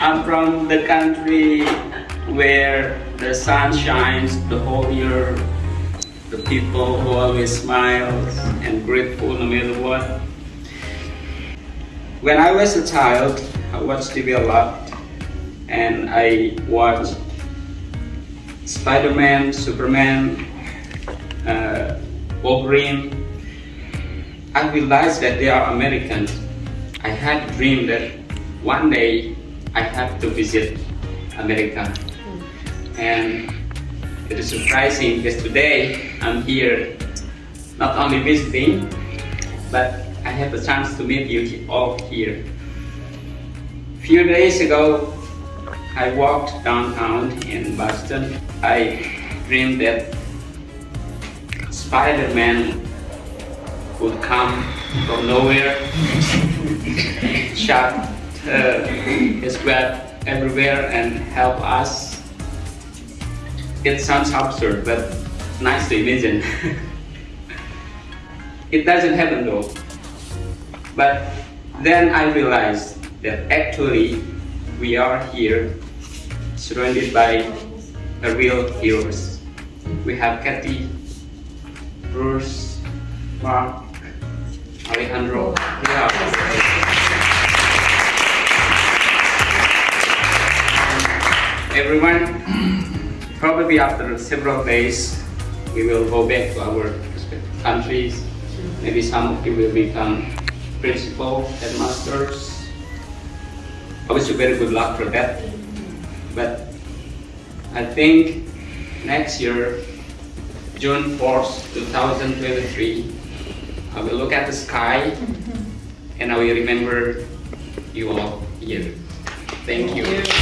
I'm from the country where the sun shines the whole year. The people who always smile and grateful no matter what. When I was a child, I watched TV a lot and I watched Spider-Man, Superman, uh, Wolverine. I realized that they are Americans. I had a dream that one day I have to visit America. And it is surprising because today I'm here not only visiting, but I have a chance to meet you all here. Few days ago, I walked downtown in Boston. I dreamed that Spider-Man would come from nowhere, and shot uh, web everywhere and help us. It sounds absurd, but nice to imagine. it doesn't happen though. But then I realized that actually we are here surrounded by a real heroes. We have Kathy, Bruce, Mark, Alejandro. Everyone, probably after several days, we will go back to our respective countries. Maybe some of you will become principal, headmasters. I wish you very good luck for that. But I think next year, June 4th, 2023, I will look at the sky and I will remember you all here. Thank you.